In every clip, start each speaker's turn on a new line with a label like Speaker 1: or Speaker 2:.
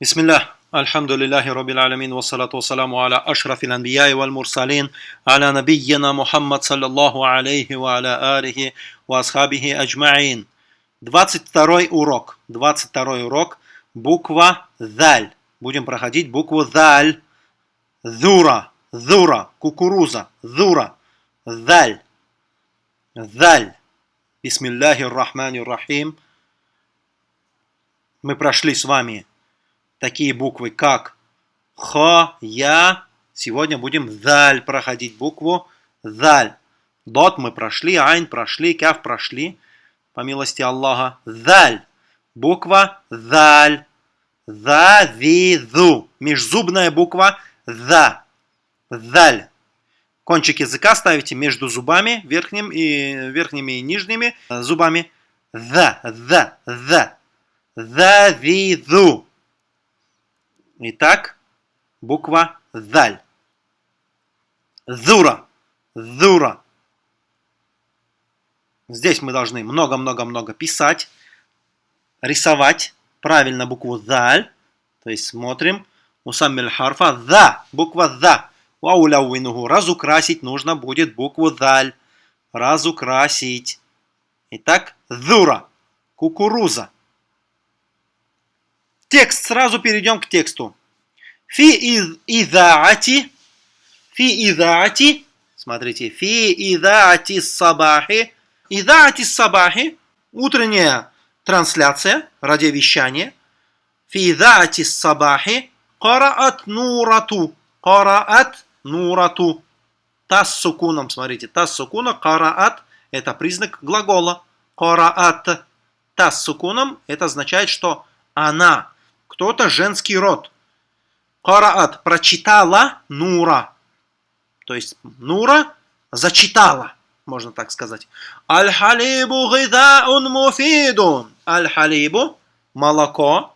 Speaker 1: بسم الله الحمد لله رب العالمين والصلاة والسلام على أشرف الأنبياء والمرسلين على نبينا محمد صلى الله عليه وعلى آله وأصحابه أجمعين 22 урок. 22 урок. Буква Заль. Будем проходить букву Заль. Зура. Зура. Кукуруза. Зура. Заль. Заль. Бисмиллахи рахмани рахим. Мы прошли с вами такие буквы, как Х, Я. Сегодня будем Заль проходить букву Заль. Дот мы прошли, Айн прошли, Кяв прошли. По милости Аллаха. Заль. Буква Заль. Завизу. Межзубная буква За. Заль. Кончик языка ставите между зубами, верхним и верхними и нижними зубами. За, за, за. Завизу. Итак, буква Заль. Зура. Зура. Здесь мы должны много-много-много писать, рисовать правильно букву Заль. То есть смотрим. Усаммиль харфа За. Буква За. Вауляуинуху. Разукрасить нужно будет букву Заль. Разукрасить. Итак, Зура. Кукуруза. Текст. Сразу перейдем к тексту. Фи из изаати. Фи изаати. Смотрите. Фи изаати сабахи. Изаати сабахи. Утренняя трансляция, радиовещание. Фи изаати сабахи. Караат нурату. Караат нурату. Тас сукуном. Смотрите. Тас сукуна. Караат. Это признак глагола. Караат. Тас сукуном. Это означает, что она кто-то женский род. Караат прочитала Нура. То есть Нура зачитала, можно так сказать. Аль-халибу гидаун муфидун. Аль-халибу молоко.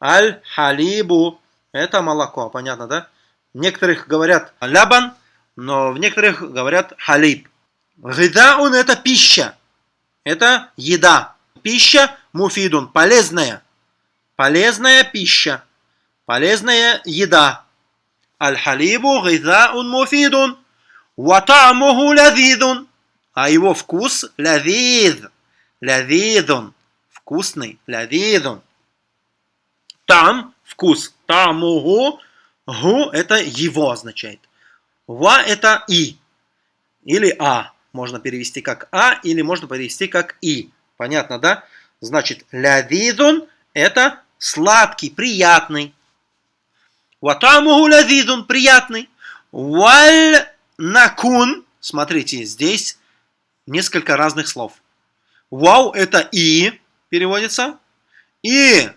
Speaker 1: Аль-халибу это молоко, понятно, да? Некоторых говорят лябан, но в некоторых говорят халиб. Гидаун это пища. Это еда. Пища муфидун, полезная. Полезная пища. Полезная еда. Аль-халибу гизаун муфидун. Ватамуху лавидун. А его вкус лавид. Лавидун. Вкусный. Лавидун. Там вкус. Тамуху. Гу это его означает. Ва это и. Или а. Можно перевести как а, или можно перевести как и. Понятно, да? Значит, лявидун это сладкий, приятный. Ватамуху лазизун, приятный. Валь накун, смотрите, здесь несколько разных слов. Вау это и, переводится. И,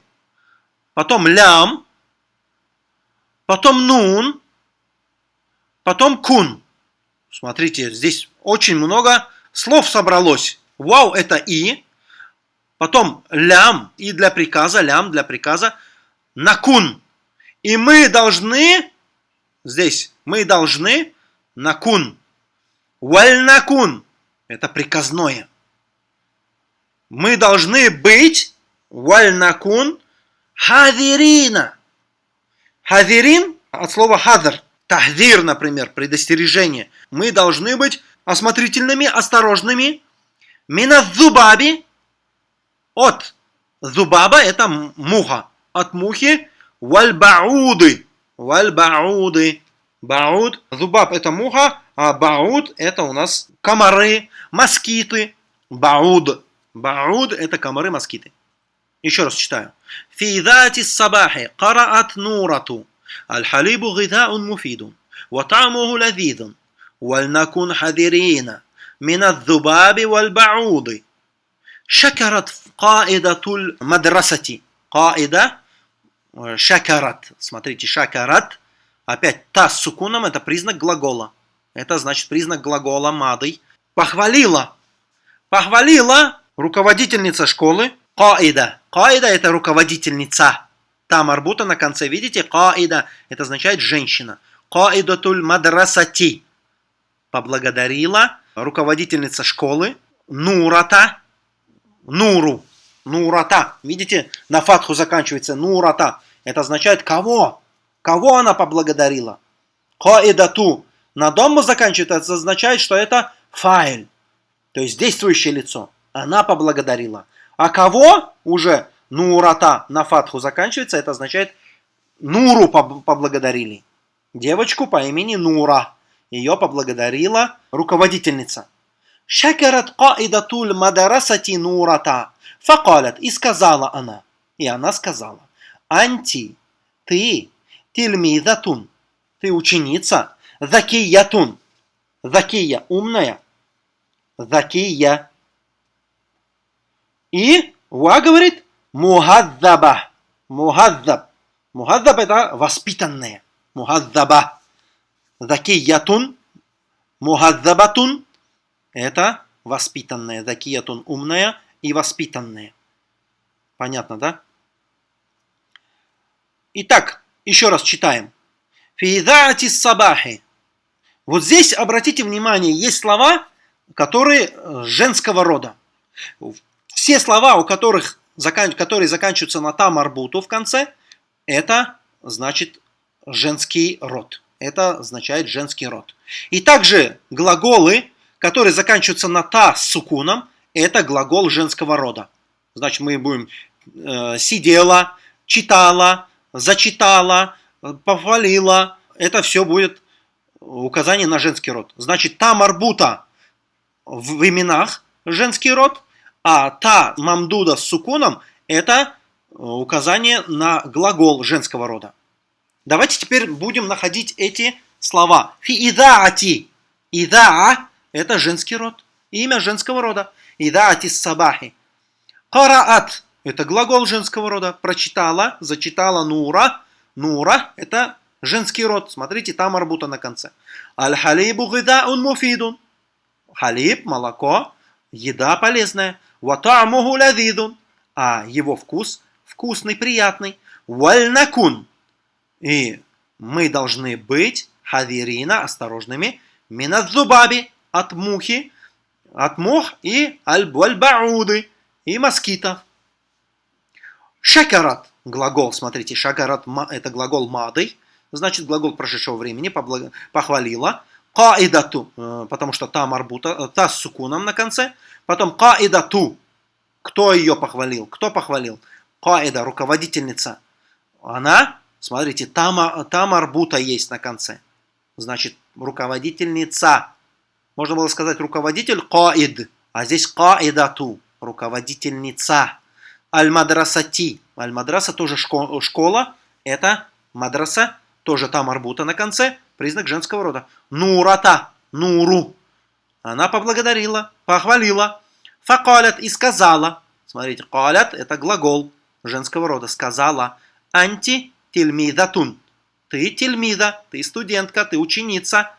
Speaker 1: потом лям, потом нун, потом кун. Смотрите, здесь очень много слов собралось. Вау это и, Потом лям, и для приказа, лям для приказа, накун. И мы должны, здесь, мы должны, накун. Вальнакун, это приказное. Мы должны быть, вальнакун, хадирина. Хадирин от слова хадр. Тахдир, например, предостережение. Мы должны быть осмотрительными, осторожными. Миназубаби, от зубаба это муха. От мухи вальбауды. Вальбауды. Бауд. Зубаб это муха, а бауд это у нас комары, москиты. Бауд. Бауд это комары, москиты. Еще раз читаю. في ذات الصباح قرأت نورة الحليب غذاء مفيد وطعمه لذيذ ولنكن حذرين من الذباب والبعوض Шакарат каидатуль мадрасати. Каида шакарат. Смотрите, шакарат. Опять та с сукуном – это признак глагола. Это значит признак глагола мадой. Похвалила. Похвалила руководительница школы каида. Каида – это руководительница. Там арбута на конце, видите, каида – это означает женщина. Каидатуль мадрасати. Поблагодарила руководительница школы Нурата – нуру, нурата. Видите, на фатху заканчивается нурата. Это означает кого? Кого она поблагодарила? Каидату. На дому заканчивает, это означает, что это файль. То есть действующее лицо. Она поблагодарила. А кого уже нурата на фатху заканчивается, это означает Нуру поблагодарили. Девочку по имени Нура. Ее поблагодарила руководительница. Шакарат каидатуль мадарасати нурата. Факалят. И сказала она. И она сказала. Анти, ты, тильмидатун, ты ученица, закиятун, закия, умная, закия. И Ва говорит, мухаддаба, мухаддаб. Мухаддаб это воспитанные. Мухаддаба. Закиятун, мухаддабатун это воспитанная. Закиятун умная и воспитанная. Понятно, да? Итак, еще раз читаем. Фидаати сабахи. Вот здесь, обратите внимание, есть слова, которые э, женского рода. Все слова, у которых, которые заканчиваются на там арбуту в конце, это значит женский род. Это означает женский род. И также глаголы, которые заканчиваются на та с сукуном, это глагол женского рода. Значит, мы будем э, сидела, читала, зачитала, похвалила. Это все будет указание на женский род. Значит, та марбута в именах женский род, а та мамдуда с сукуном это указание на глагол женского рода. Давайте теперь будем находить эти слова. Фи идаати. Идаа – это женский род. Имя женского рода. Идаати сабахи. Караат – это глагол женского рода. Прочитала, зачитала нура. Нура – это женский род. Смотрите, там арбута на конце. Аль-халибу гидаун муфидун. Халиб, молоко, еда полезная. Ватамуху лавидун. А его вкус вкусный, приятный. Вальнакун. И мы должны быть хавирина, осторожными, минадзубаби, от мухи, от мух и аль-бауды, и москитов. Шакарат, глагол, смотрите, шакарат это глагол мады, значит глагол прошедшего времени, похвалила. Каидату, э, потому что та марбута, э, та с сукуном на конце. Потом каидату, кто ее похвалил? Кто похвалил? Каида, руководительница, она, смотрите, там, там арбута есть на конце. Значит, руководительница. Можно было сказать руководитель каид, а здесь каидату, руководительница. Аль-мадрасати. Аль-мадраса тоже школа. Это мадраса, тоже там арбута на конце, признак женского рода. Нурата, нуру. Она поблагодарила, похвалила. Факалят и сказала. Смотрите, калят это глагол женского рода сказала «Анти тельмидатун». Ты тельмида, ты студентка, ты ученица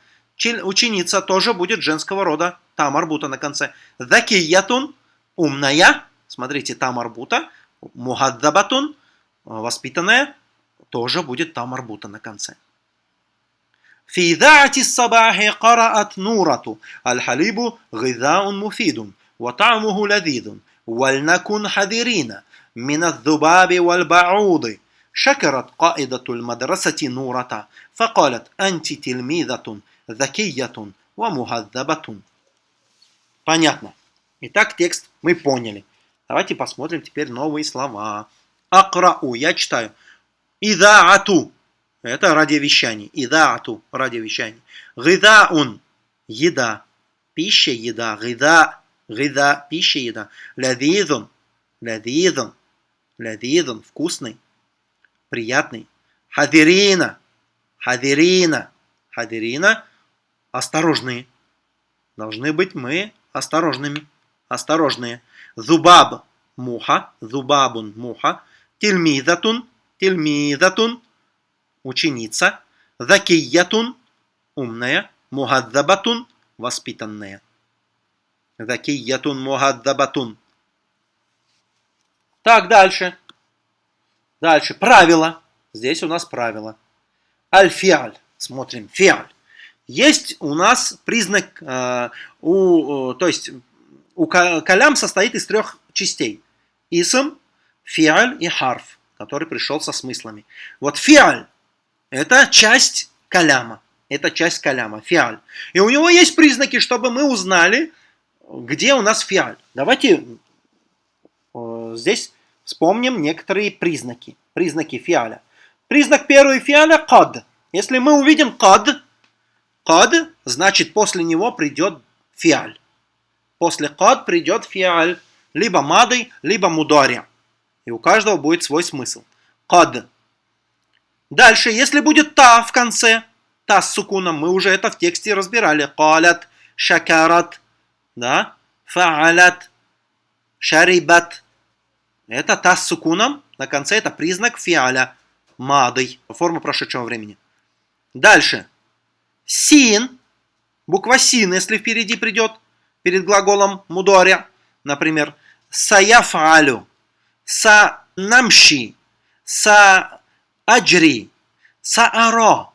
Speaker 1: Ученица тоже будет женского рода. Там арбута на конце. Закиятун, умная. Смотрите, там арбута. Мухаддабатун, воспитанная. Тоже будет там арбута на конце. في ذاعة الصباح قرأت نورة الحليب غذاء مفيد وطعمه لذيذ ولنكن حذرين من الذباب والبعوض شكرت قائدة المدرسة نورة فقالت أنت تلميذة закиятун ва мухаддабатун. Понятно. Итак, текст мы поняли. Давайте посмотрим теперь новые слова. Акрау, я читаю. Идаату, это радиовещание. Идаату, радиовещание. Гидаун, еда, пища, еда. Гида, гида, пища, еда. Лавизун, лавизун, лавизун, вкусный, приятный. Хадирина, хадирина, хадирина, осторожные. Должны быть мы осторожными, осторожные. Зубаб, муха, зубабун, муха. Тильмизатун, тильмизатун, ученица. Закиятун, умная. Мухадзабатун, воспитанная. Закиятун, мухадзабатун, так, дальше. Дальше. Правило. Здесь у нас правило. Аль-фиаль. Смотрим. Фиаль. Есть у нас признак, э, у, то есть у калям состоит из трех частей. Исм, фиаль и харф. который пришел со смыслами. Вот фиаль – это часть каляма. Это часть каляма, фиаль. И у него есть признаки, чтобы мы узнали, где у нас фиаль. Давайте э, здесь вспомним некоторые признаки. Признаки фиаля. Признак первый фиаля – кад. Если мы увидим кад, кад, значит после него придет фиаль. После кад придет фиаль. Либо мадой, либо мудари. И у каждого будет свой смысл. Кад. Дальше, если будет та в конце, та с сукуном, мы уже это в тексте разбирали. Калят, шакарат, да, фаалят, шарибат. Это та с сукуном, на конце это признак фиаля, мадой, форма прошедшего времени. Дальше. Син, буква син, если впереди придет, перед глаголом мудоря, например, саяфалю, са намши, са аджри, сааро.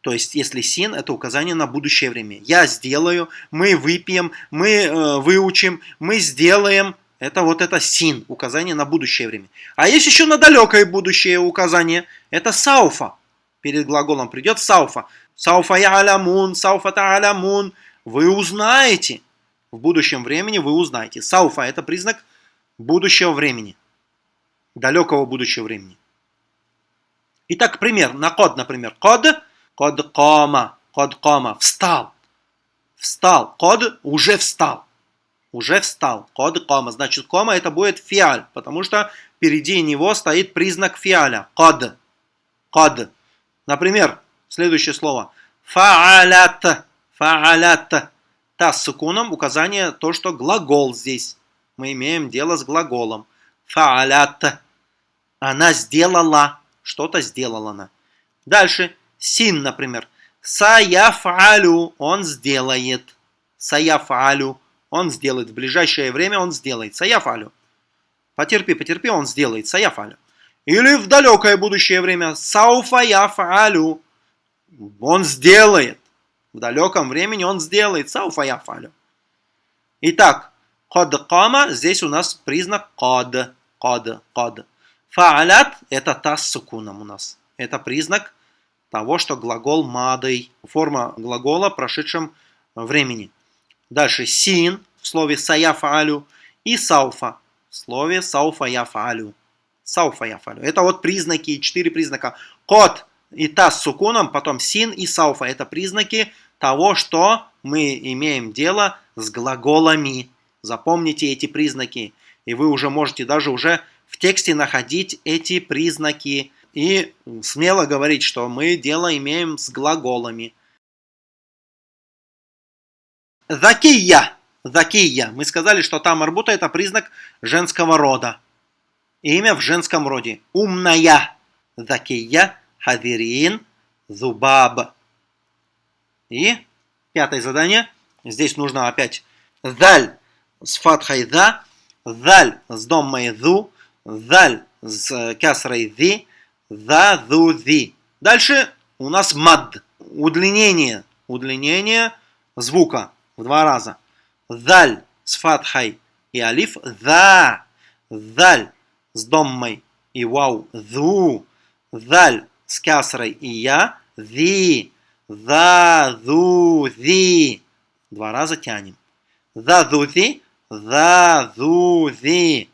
Speaker 1: То есть, если син, это указание на будущее время. Я сделаю, мы выпьем, мы э, выучим, мы сделаем. Это вот это син, указание на будущее время. А есть еще на далекое будущее указание. Это сауфа. Перед глаголом придет сауфа. Сауфа я алямун, сауфа та алямун. Вы узнаете. В будущем времени вы узнаете. Сауфа – это признак будущего времени. Далекого будущего времени. Итак, пример. На код, например. Код, код кома, код кома. Встал. Встал. Код уже встал. Уже встал. Код кома. Значит, кома это будет фиаль, потому что впереди него стоит признак фиаля. Код. Код. Например, следующее слово. Фаалят. Фаалят. Та с сукуном указание то, что глагол здесь. Мы имеем дело с глаголом. Фаалят. Она сделала. Что-то сделала она. Дальше. Син, например. Саяфалю. Он сделает. Саяфалю. Он сделает. В ближайшее время он сделает. Саяфалю. Потерпи, потерпи, он сделает. Саяфалю. Или в далекое будущее время. Сауфаяфалю. Он сделает. В далеком времени он сделает сауфа яфалю. Итак, код кама, здесь у нас признак код. Код, код. Фаалят – это та с сукуном у нас. Это признак того, что глагол мадой, форма глагола в прошедшем времени. Дальше син в слове саяфалю и сауфа в слове сауфа яфалю. Это вот признаки, четыре признака. Код и та с сукуном, потом син и сауфа. Это признаки того, что мы имеем дело с глаголами. Запомните эти признаки. И вы уже можете даже уже в тексте находить эти признаки. И смело говорить, что мы дело имеем с глаголами. Закия. Закия. Мы сказали, что там арбута это признак женского рода. Имя в женском роде. Умная. Закия. Хавирин, Зубаб. И пятое задание. Здесь нужно опять заль с фатхой за, заль с доммой зу, заль с касрой зи, за зу зи. Дальше у нас мад. Удлинение. Удлинение звука в два раза. Заль с фатхой и алиф. За. Заль с доммой и вау. Зу. Заль с касрой и я, зи, за, зу, зи. Два раза тянем. За, зу, зи, за, зу, зи.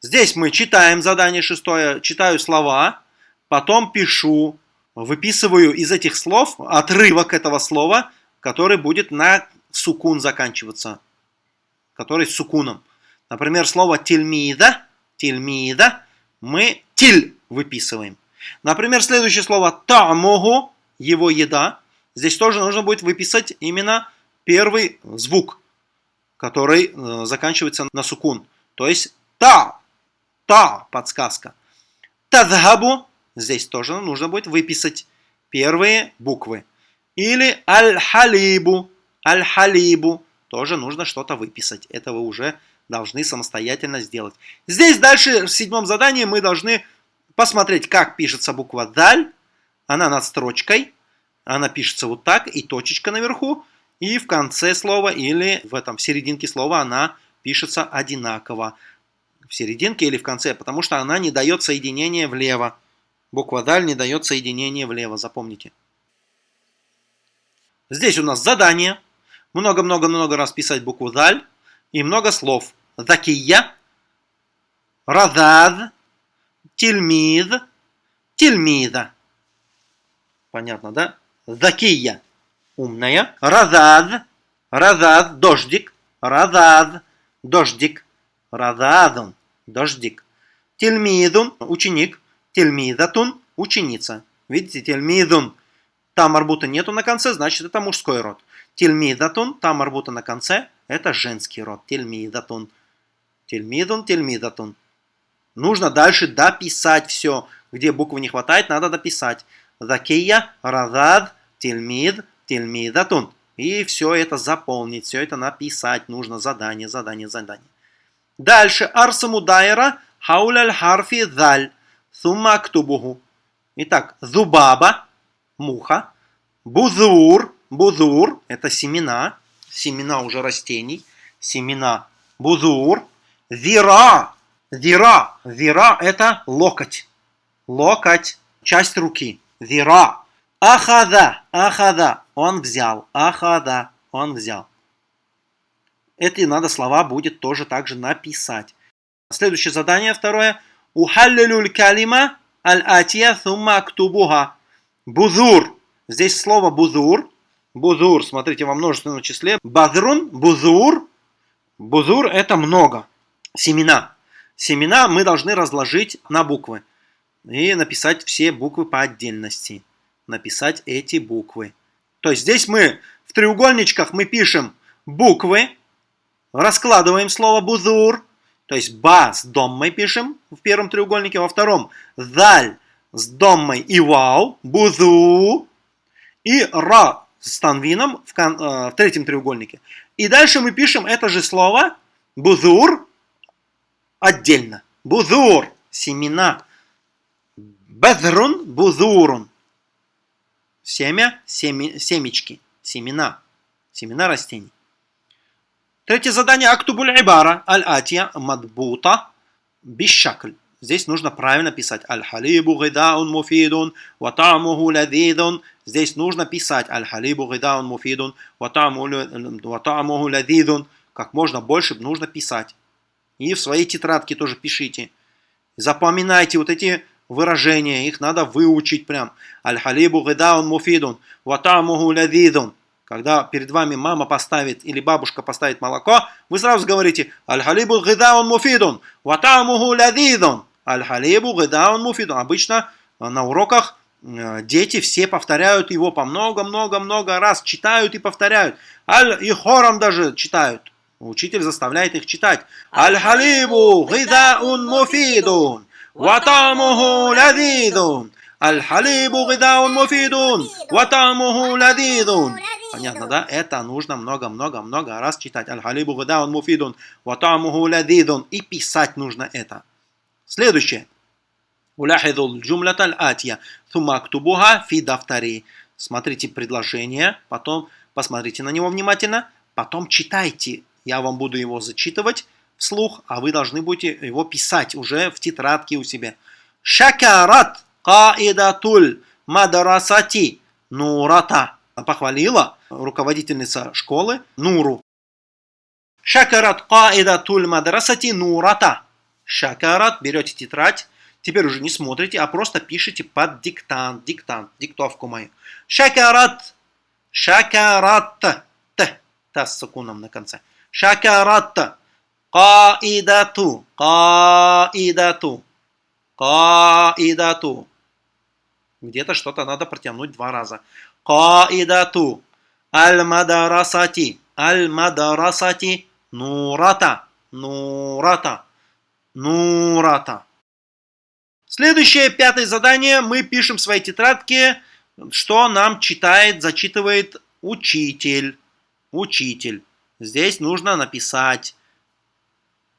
Speaker 1: Здесь мы читаем задание шестое, читаю слова, потом пишу, выписываю из этих слов отрывок этого слова, который будет на сукун заканчиваться, который с сукуном. Например, слово тельмида, тельмида мы тиль выписываем. Например, следующее слово тамогу, его еда. Здесь тоже нужно будет выписать именно первый звук, который э, заканчивается на сукун. То есть та, та подсказка. Тадхабу, здесь тоже нужно будет выписать первые буквы. Или аль-халибу, аль-халибу, тоже нужно что-то выписать. Это вы уже должны самостоятельно сделать. Здесь дальше в седьмом задании мы должны посмотреть, как пишется буква «даль». Она над строчкой, она пишется вот так, и точечка наверху, и в конце слова или в этом в серединке слова она пишется одинаково. в серединке или в конце, потому что она не дает соединения влево. Буква даль не дает соединения влево, запомните. Здесь у нас задание. Много-много-много раз писать букву даль и много слов. Закия, радад, тельмид, тельмида. Понятно, да? Закия – умная. Радад, радад – дождик. Радад – дождик. Рададун – дождик. Тельмидун – ученик. Тельмидатун – ученица. Видите, тельмидун – там арбута нету на конце, значит это мужской род. Тельмидатун, там арбута на конце, это женский род. Тельмидатун. Тельмидун, тельмидатун. Нужно дальше дописать все. Где буквы не хватает, надо дописать. Закия, радад, тельмид, тельмидатун. И все это заполнить, все это написать. Нужно задание, задание, задание. Дальше. Арсамудайра, хауляль харфи заль. Сумма актубуху. Итак, зубаба, муха. Бузур, бузур – это семена, семена уже растений, семена бузур. Зира, зира, зира – это локоть, локоть, часть руки. Зира. Ахада, ахада, он взял, ахада, он взял. Эти надо слова будет тоже также написать. Следующее задание, второе. Ухаллилюль калима аль-атия сумма актубуха. Бузур. Здесь слово бузур. Бузур, смотрите, во множественном числе. Базрун, бузур. Бузур это много. Семена. Семена мы должны разложить на буквы. И написать все буквы по отдельности. Написать эти буквы. То есть здесь мы в треугольничках мы пишем буквы. Раскладываем слово бузур. То есть ба с дом мы пишем в первом треугольнике, во втором заль с доммой и вау, бузу, и ра с танвином в, э, в третьем треугольнике. И дальше мы пишем это же слово бузур отдельно. Бузур, семена. Бедрун, бузурун. Семя, семи, семечки, семена. Семена растений. Третье задание. Актубуль ибара аль-атия мадбута бишакль. Здесь нужно правильно писать. Аль-халибу гидаун муфидун, ватамуху ладидун. Здесь нужно писать. Аль-халибу гидаун муфидун, ватамуху ладидун. Как можно больше нужно писать. И в своей тетрадке тоже пишите. Запоминайте вот эти выражения, их надо выучить прям. Аль-халибу гидаун муфидун, ватамуху ладидун. Когда перед вами мама поставит или бабушка поставит молоко, вы сразу говорите «Аль-халибу гидаун муфидун, ватамуху ладидун». Аль-халибу гидаун муфидун. Обычно э, на уроках э, дети все повторяют его по много-много-много раз, читают и повторяют. Аль и хором даже читают. Учитель заставляет их читать. Аль-халибу гидаун муфидун, ватамуху ладидун. Аль-халибу гидаун муфидун, ватамуху ладидун. Понятно, да? Это нужно много-много-много раз читать. Аль-халибу гадаун муфидун, ватамуху ладидун. И писать нужно это. Следующее. Уляхидул джумлят аль-атия. Тума актубуха фи дафтари. Смотрите предложение, потом посмотрите на него внимательно, потом читайте. Я вам буду его зачитывать вслух, а вы должны будете его писать уже в тетрадке у себя. Шакарат каидатуль мадарасати нурата похвалила руководительница школы Нуру. Шакарат каидатуль мадрасати нурата. Шакарат, берете тетрадь, теперь уже не смотрите, а просто пишите под диктант, диктант, диктовку мою. Шакарат, шакарат, т, та с сукуном на конце. Шакарат, каидату, каидату, каидату. Где-то что-то надо протянуть два раза. Каидату аль-мадарасати. Аль-мадарасати нурата. Нурата. Нурата. Следующее, пятое задание. Мы пишем в своей тетрадке, что нам читает, зачитывает учитель. Учитель. Здесь нужно написать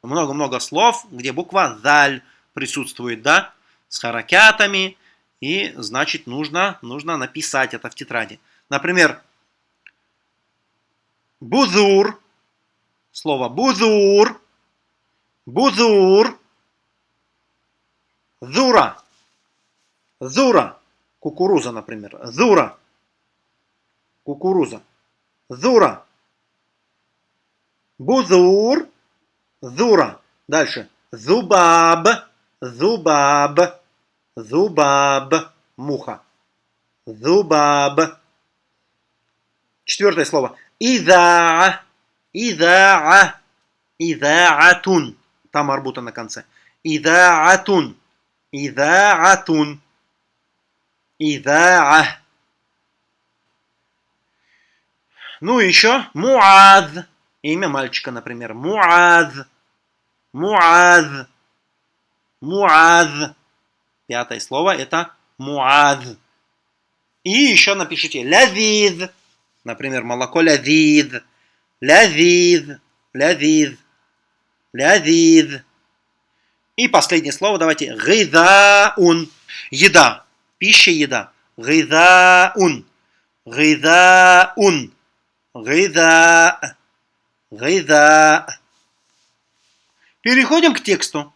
Speaker 1: много-много слов, где буква «заль» присутствует, да, с харакятами, и, значит, нужно, нужно написать это в тетради. Например, бузур, слово бузур, Бузур. Зура. Зура. Кукуруза, например. Зура. Кукуруза. Зура. Бузур. Зура. Дальше. Зубаб. Зубаб. Зубаб. Муха. Зубаб. Четвертое слово. Изаа. Изаа. Изаатун. Там арбута на конце. Изаатун. Изаатун. Изаа. Ну и еще Муаз. Имя мальчика, например. Муаз. Муаз. Муаз. Пятое слово это Муаз. И еще напишите лазиз. Например, молоко лазиз. Лазиз. Лазиз. Лазиз. И последнее слово давайте. Гайдаун. Еда. Пища, еда. Гайдаун. Гайдаун. Гайда. Гайда. Переходим к тексту.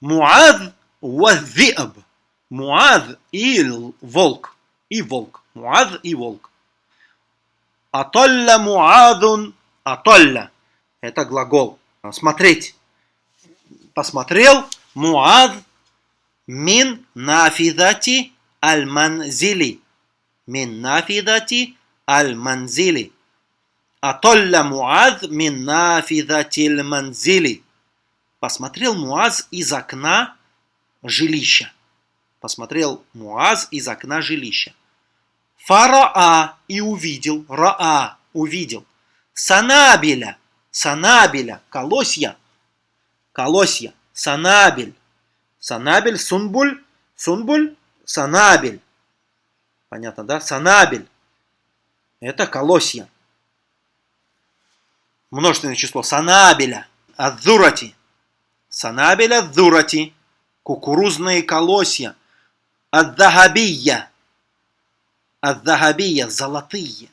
Speaker 1: Муаз вазиаб. Муаз и волк. И волк. Муаз и волк. Атолля муазун. Атолля. Это глагол. Смотреть. Посмотрел. Муаз мин нафидати аль-манзили. Мин нафидати аль-манзили. Атолля Муаз мин нафидатиль манзили. Посмотрел Муаз из окна жилища. Посмотрел Муаз из окна жилища. Фараа и увидел. Раа увидел. Санабеля. Санабеля. Колосья. Колосья. Санабель. Санабель. Сунбуль. Сунбуль. Санабель. Понятно, да? Санабель. Это колосья. Множественное число. Санабеля. Адзурати. Санабеля адзурати. Кукурузные колосья. Аддахабия. Аддахабия. Золотые.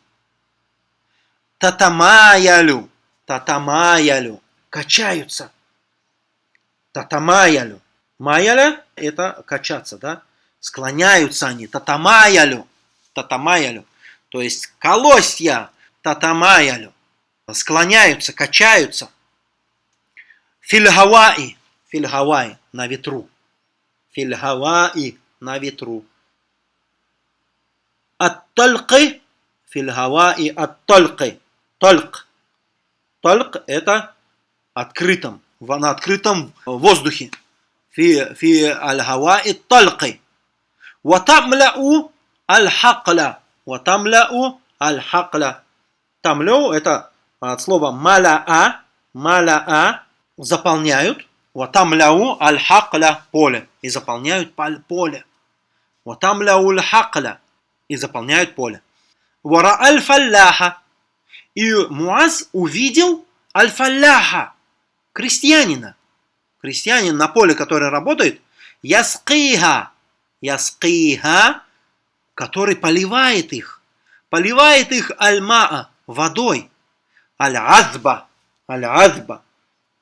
Speaker 1: Татамаялю. Татамаялю. Качаются. Татамаялю. Майяля – это качаться, да? Склоняются они. Татамаялю. Татамаялю то есть колосья татамаялю, склоняются, качаются. Фильхаваи, фильхаваи на ветру. Фильхаваи на ветру. Ат-тальқы, фильхаваи Тольк, тольк – это открытом, на открытом воздухе. Фи, фи аль-хаваи тальқы. Ватамляу аль-хакля. Ватамляу аль-хакля. Тамляу это а, от слова маляа, маляа, заполняют. Ватамляу аль-хакля поле. И заполняют поле. Ватамляу аль-хакля. И заполняют поле. Вара аль-фалляха. И Муаз увидел аль-фалляха, крестьянина. Крестьянин на поле, который работает, яскиха, яскиха, который поливает их, поливает их альмаа, водой, аль-азба, аль-азба.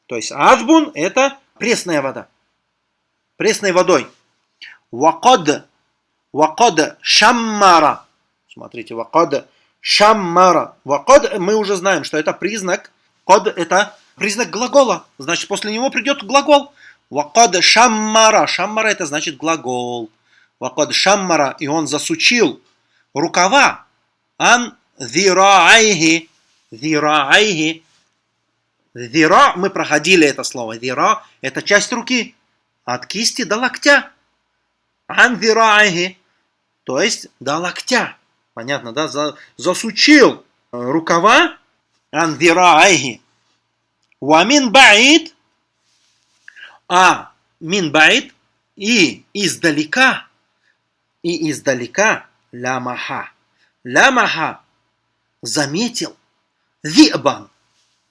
Speaker 1: То есть азбун – это пресная вода, пресной водой. Вакад, вакад шаммара. Смотрите, вакад шаммара. Вакад мы уже знаем, что это признак, код – это признак глагола. Значит, после него придет глагол. Вакад шаммара. Шаммара это значит глагол. Вакад шаммара. И он засучил рукава. Ан зираайхи. Зираайхи. Зира, мы проходили это слово. Зира – это часть руки. От кисти до локтя. Ан зираайхи. То есть до локтя. Понятно, да? Засучил рукава. Ан зираайхи Вамин баид, а мин баид и издалека, и издалека лямаха. Лямаха заметил зибан.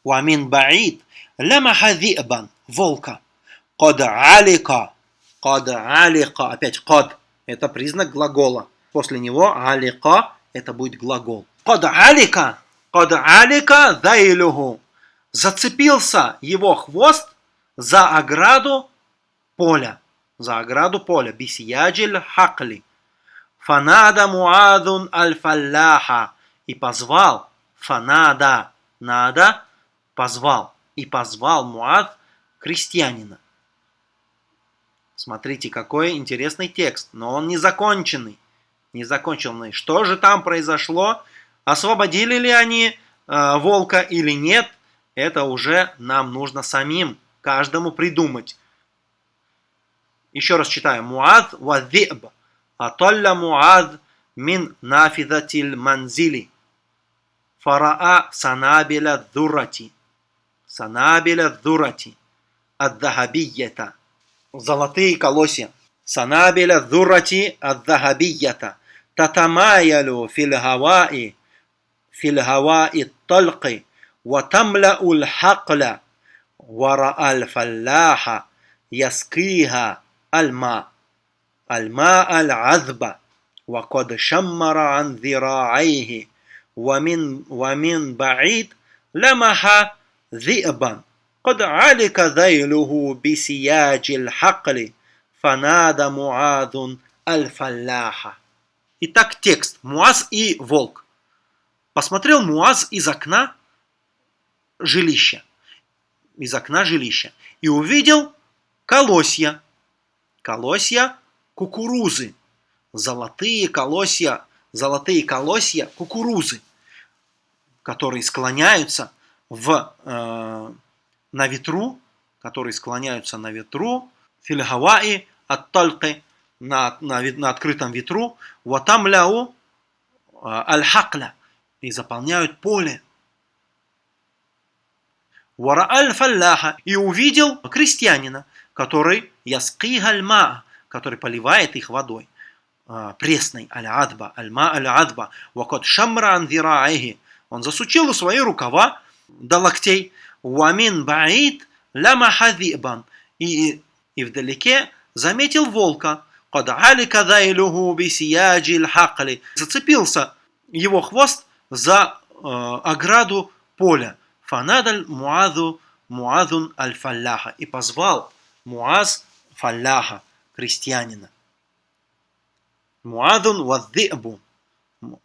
Speaker 1: Вамин баид лямаха зибан. Волка. Код алика. Код алика. Опять код. Это признак глагола. После него алика это будет глагол. Код алика. Код алика зайлюху. зацепился его хвост за ограду поля. За ограду поля. Бисияджиль хакли. Фанада муадун аль-фалляха. И позвал. Фанада. Нада. Позвал. И позвал Муад крестьянина. Смотрите, какой интересный текст. Но он не законченный. Не законченный. Что же там произошло? Освободили ли они э, волка или нет? Это уже нам нужно самим, каждому придумать. Еще раз читаю. Муад вадзиб. Аталля Муад мин нафидатиль манзили. Фараа санабиля дурати. Санабиля дурати. Аддахабийята. Золотые колосья. Санабиля дурати аддахабийята. Татамаялю фил хаваи. Фил хаваи талqi. وتملأ الحقل ورأى الفلاح يسقيها الماء الماء العذب وقد شمر عن ذراعيه ومن ومن بعيد لمح ذئبا قد علك ذيله بسياج الحقل فنادى معاذ الفلاح Итак, текст. Муаз и волк. Посмотрел Муаз из окна жилища, из окна жилища, и увидел колосья, колосья кукурузы, золотые колосья, золотые колосья кукурузы, которые склоняются в, э, на ветру, которые склоняются на ветру, фильгаваи от тальки, на, на, на открытом ветру, ватамляу э, аль-хакля, и заполняют поле. Варааль фалляха и увидел крестьянина, который яскигальма, который поливает их водой а, пресной аль-адба, альма аль-адба, вакот шамра андираахи. Он засучил свои рукава до локтей. Уамин баид ляма хадибан. И, и вдалеке заметил волка. Кад алика дайлюху бисияджи хакли. Зацепился его хвост за э, ограду поля. Фанадаль Муазу Муазун аль-Фалляха и позвал Муаз Фалляха, крестьянина. Муазун вадзи'бу.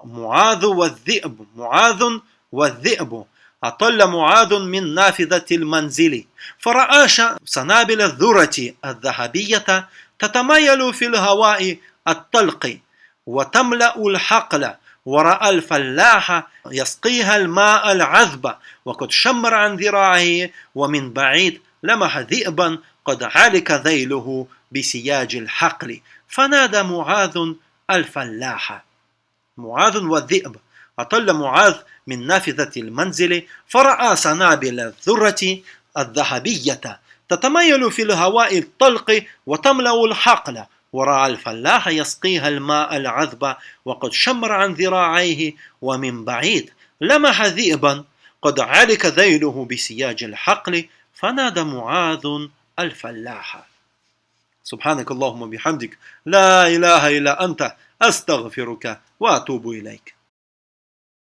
Speaker 1: Муазу вадзи'бу. Муазун вадзи'бу. أطل معاذ من نافذة المنزل فرأى سنابل الذرة الذهبية تتمايل في الهواء الطلق وتملأ الحقل ورأى الفلاح يسقيها الماء العذب وقد شمر عن ذراعه ومن بعيد لمح ذئبا قد علك ذيله بسياج الحقل. فنادى معاذ الفلاح. معاذ والذئب. أطل معاذ من نافذة المنزل فرأى سنابل الذرة الذهبية تتميل في الهواء الطلق وتملأ الحقل. ورأى الفلاح يسقيها الماء العذب وقد شمر عن ذراعيه ومن بعيد. لمح ذئبا قد علك ذيله بسياج الحقل. فنادى معاذ الفلاح. سبحانك اللهم بحمدك لا إله إلا أنت. أستغفرك وأتوب إليك.